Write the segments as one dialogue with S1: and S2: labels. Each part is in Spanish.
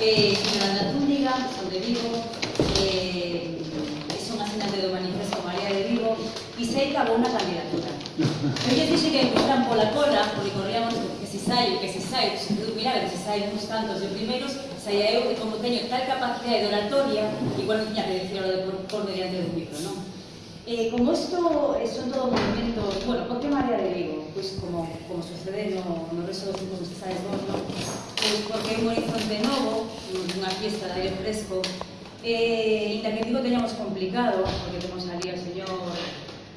S1: eh, señora Ana Túniga, son de Vigo, eh, son asinante do Manifesto María de Vigo, e sei que abou unha candidatura. Eu lle dixe que buscan pola cola, porque corríamos que se sai, que se sai, se tú miraba que se sai uns tantos de primeiros, saía eu que como teño tal capacidade de oratoria, igual non tiña que dicir de por, por mediante do micro, non? Eh, como isto eh, son todo movimentos, bueno, por que María de Vigo? Pois como, como sucede no, no dos grupos que sabes vos, non? Pois porque un horizonte novo, unha fiesta de aire fresco, eh, inda que Vigo teñamos complicado, porque temos ali ao señor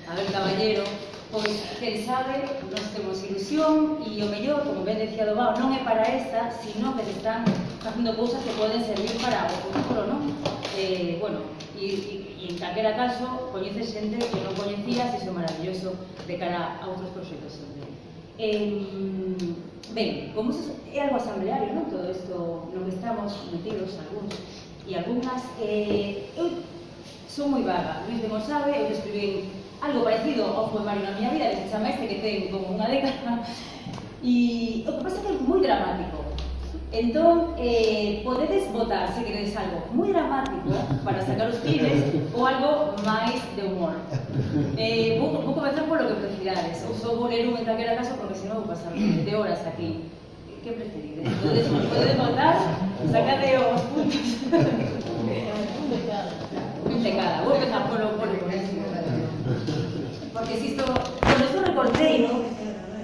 S1: Abel Caballero, pois, quen sabe, nós temos ilusión e o mellor, como ben decía Dobao, non é para esta, sino que se están facendo cousas que poden servir para o futuro, non? Eh, bueno, e, e e en calquera caso coñece xente que non coñecías e iso é maravilloso de cara a outros proxectos sempre. Eh, ben, como iso é algo asambleario, non? Todo isto no que estamos metidos algúns e algunhas, eh, eu son moi vaga, Luis de Monsabe, eu escribí algo parecido ao poemario na miña vida, que se chama este que ten como unha década, e o que pasa é que é moi dramático, Entón, eh, votar, se queredes algo moi dramático para sacar os pibes ou algo máis de humor. Eh, vou, vou comenzar polo que prefirades. Ou só vou ler un en calquera caso porque senón vou pasar de horas aquí. Que preferides? Podedes votar, sacade os puntos. un de cada. Vou empezar polo, polo Porque si isto, con isto recortei, ¿no?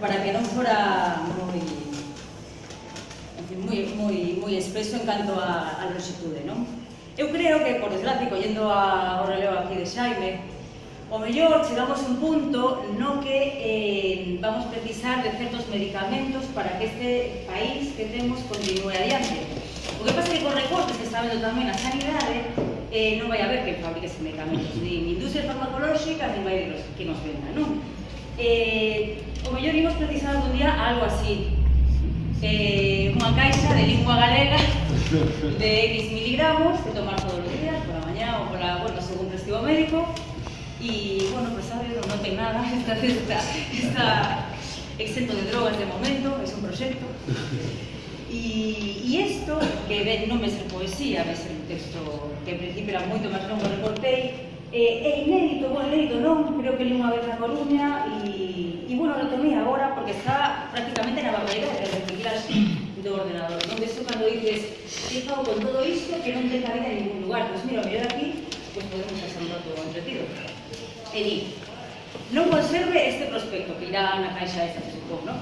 S1: Para que non fora moi moi, moi, moi expreso en canto a, a longitude, non? Eu creo que, por desgracia, collendo a, o relevo aquí de Xaime, o mellor chegamos a un punto no que eh, vamos precisar de certos medicamentos para que este país que temos continue adiante. O que pasa é que con recortes que está vendo tamén a sanidade, eh, non vai haber que fabrique ese medicamentos, ni industria farmacolóxica, ni vai que nos venda, non? Eh, o mellor imos precisar un día algo así, eh, caixa de lingua galega de X miligramos que tomar todos os días, por la mañá ou por la, bueno, según recibo médico. E, bueno, pues sabe, non ten nada esta, esta, está exento de drogas de momento, é un proxecto E, e isto, que ben, non me ser poesía, me ser un texto que en principio era moito máis longo, reportei, Eh, é inédito, bueno, inédito non, creo que li unha vez na Coruña e bueno, lo tomei agora porque está prácticamente na barbaridade de reciclar do ordenador, non? Deso cando dices, que fago con todo isto que non ten cabida en ningún lugar, pois mira, mellor aquí, pois podemos pasar un rato entretido. E di, non conserve este prospecto que irá na caixa esta, se supón, non?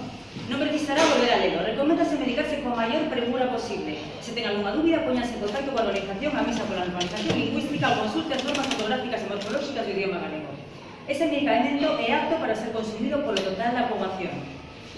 S1: Non precisará volver a lelo. Recomendase medicarse coa maior premura posible. Se ten algunha dúbida, poñase en contacto coa organización a misa pola normalización lingüística ou consulte as normas fotográficas e morfolóxicas do idioma galego. Ese medicamento é apto para ser consumido polo total da poboación.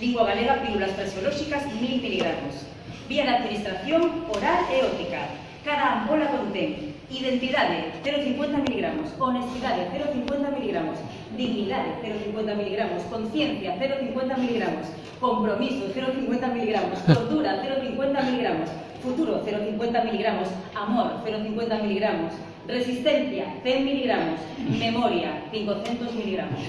S1: Lingua galega, pílulas frasiolóxicas, 1000 miligramos. Vía de administración oral e óptica. Cada ampola contén identidade 0,50 miligramos, honestidade 0,50 miligramos, dignidade 0,50 miligramos, conciencia 0,50 miligramos, compromiso 0,50 miligramos, tortura 0,50 miligramos, futuro 0,50 miligramos, amor 0,50 miligramos, resistencia 100 miligramos, memoria 500 miligramos.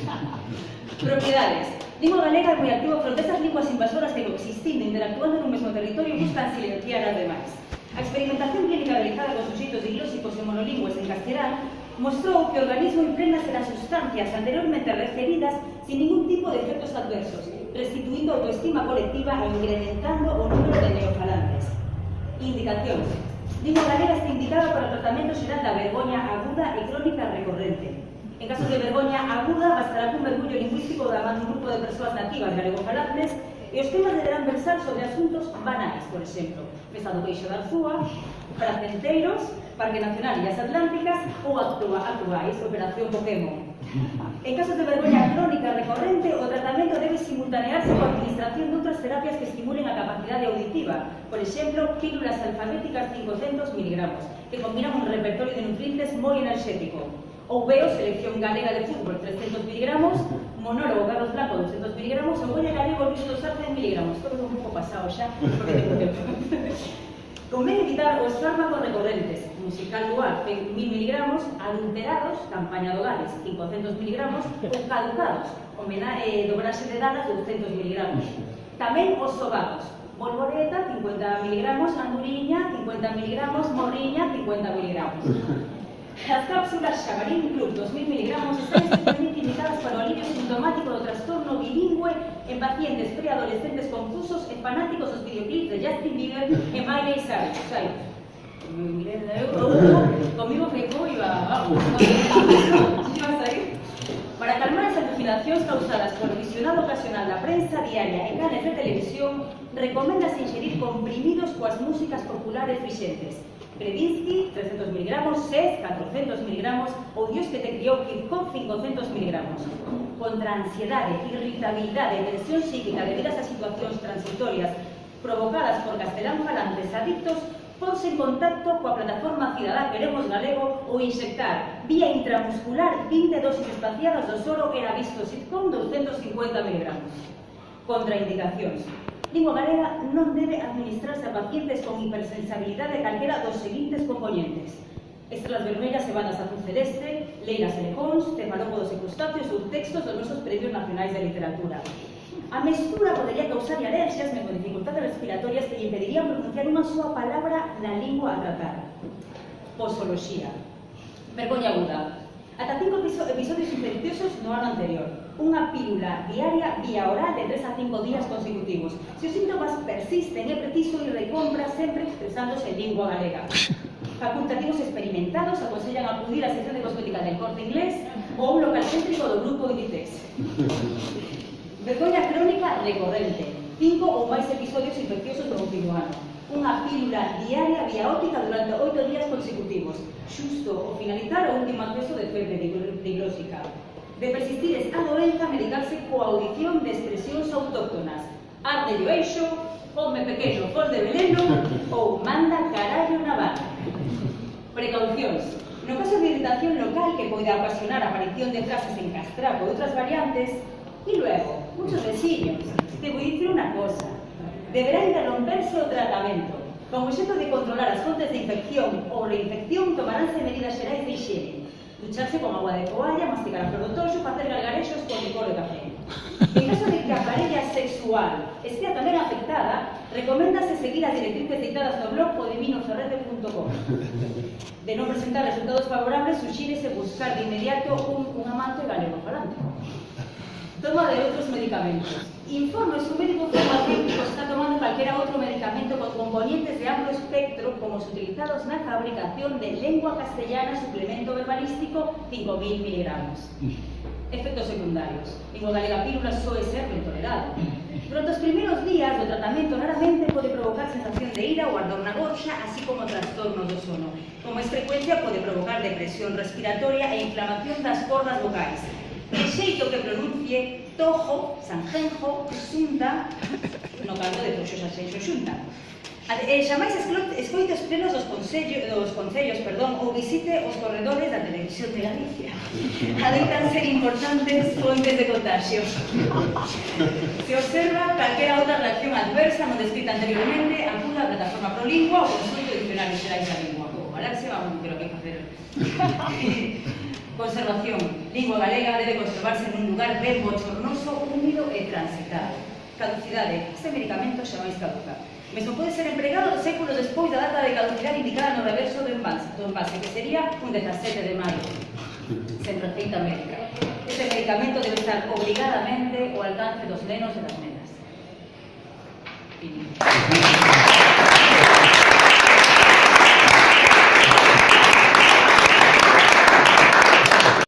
S1: Propiedades. Lingua galega é moi fronte esas linguas invasoras que coexistindo, interactuando nun mesmo territorio buscan silenciar as demais. A experimentación clínica realizada con suxeitos diglósicos e monolingües en castelán mostrou que o organismo impregnase das sustancias anteriormente recibidas sin ningún tipo de efectos adversos, restituindo a autoestima colectiva e incrementando o número de neofalantes. Indicacións. Dicha manera está indicada para o tratamento xeral da vergoña aguda e crónica recorrente. En caso de vergoña aguda, bastará cun mergullo lingüístico da man un grupo de persoas nativas galegofalantes e os temas deberán versar sobre asuntos banais, por exemplo, mesa do queixo da Arzúa, fracenteiros, Parque Nacional e as Atlánticas ou actua, actuais Operación Pokémon. En casos de vergoña crónica recorrente, o tratamento debe simultanearse coa administración de outras terapias que estimulen a capacidade auditiva, por exemplo, pílulas alfabéticas 500 mg, que combinan un repertorio de nutrientes moi enerxético. Ou veo Selección Galega de Fútbol 300 mg, Monólogo Carlos Blanco 200 mg, ou Goña Galego Luis dos 100 mg. Todo un pouco pasado xa, porque tengo tempo. Convén evitar os fármacos recorrentes, musical dual 1000 mg, adulterados, campaña do Gales 500 mg, ou caducados, homena, eh, dobrase de dadas 200 mg. Tamén os sobados, bolboreta 50 mg, anduriña 50 mg, morriña 50 mg. As cápsulas Xabarín Club 2.000 mg están especialmente indicadas para en pacientes preadolescentes confusos e fanáticos dos videoclips de Justin Bieber e Miley Cyrus. O sea, conmigo Feijó iba, vamos, iba a sair. Para calmar as alucinacións causadas polo visionado ocasional da prensa diaria e canales de televisión, recoméndase ingerir comprimidos coas músicas populares vixentes, Predinsky 300 miligramos, SES 400 miligramos ou Dios que te criou Kirchhoff 500 miligramos. Contra ansiedade, irritabilidade, tensión psíquica debidas a situacións transitorias provocadas por castelán falantes adictos ponse en contacto coa plataforma Cidadá Queremos Galego ou inxectar vía intramuscular 20 dosis espaciadas do soro en visto sitcom 250 miligramos. Contraindicacións lingua galega non debe administrarse a pacientes con hipersensibilidade calquera dos seguintes componentes. Estrelas vermelhas e bandas azul celeste, leiras e lecóns, cefalópodos e crustáceos ou textos dos nosos premios nacionais de literatura. A mestura podería causar alergias con dificultades respiratorias que lle impedirían pronunciar unha súa palabra na lingua a tratar. Posoloxía. Vergoña aguda. Ata cinco episodios infecciosos no ano anterior. Unha pílula diaria vía oral de 3 a 5 días consecutivos. Se os síntomas persisten, é preciso ir de compra sempre expresándose en lingua galega. Facultativos experimentados aconsellan acudir á sección de cosmética del corte inglés ou un local céntrico do grupo Inditex. Vergoña crónica recorrente. Cinco ou máis episodios infecciosos no último ano unha pílula diaria vía óptica durante oito días consecutivos, xusto ao finalizar o último acceso de. De persistir a doenza, medicarse coa audición de expresións autóctonas. Arde o eixo, come pequeno, fol de veneno ou manda carallo na barra. Precaucións. No caso de irritación local que pode ocasionar a aparición de frases en castrapo e outras variantes, e luego, muchos veciños, te vou dicir unha cosa, deberá interromperse o tratamento. Con o xeto de controlar as fontes de infección ou reinfección, tomaránse medidas xerais de higiene. Ducharse con agua de toalla, masticar a flor do toxo, facer galgarexos con licor de café. En caso de que a parella sexual estea tamén afectada, recoméndase seguir as directrices dictadas no blog podeminoferrete.com. De non presentar resultados favorables, suxírese buscar de inmediato un, un amante galego falante. Toma de outros medicamentos. Informe su médico está tomando cualquier otro medicamento con componentes de amplio espectro como los utilizados en la fabricación de lengua castellana suplemento verbalístico 5.000 miligramos. Efectos secundarios. Pílula suele ser intolerado. Durante los primeros días el tratamiento raramente puede provocar sensación de ira o ardor na gorxa, así como trastornos do sono. Como es frecuencia, puede provocar depresión respiratoria e inflamación das cordas de xeito que pronuncie Tojo, Sanjenjo, Xunta, no canto de todos os xunta. E eh, xamais escoite os plenos dos, concello, dos concellos perdón, ou visite os corredores da televisión de Galicia. Adoitan ser importantes fontes de contagio. Se observa calquera outra reacción adversa non descrita anteriormente acuda a plataforma prolingua ou consulto diccionario xerais da lingua. Ojalá que vamos, va creo que facer. Conservación. Lingua galega debe conservarse nun lugar ben bochornoso, húmido e transitado caducidade. Este medicamento xa máis caduca. Mesmo pode ser empregado séculos despois da data de caducidade indicada no reverso do envase, do envase que sería un 17 de maio, sen receita médica. Este medicamento debe estar obligadamente ao alcance dos nenos e das nenas. Fin.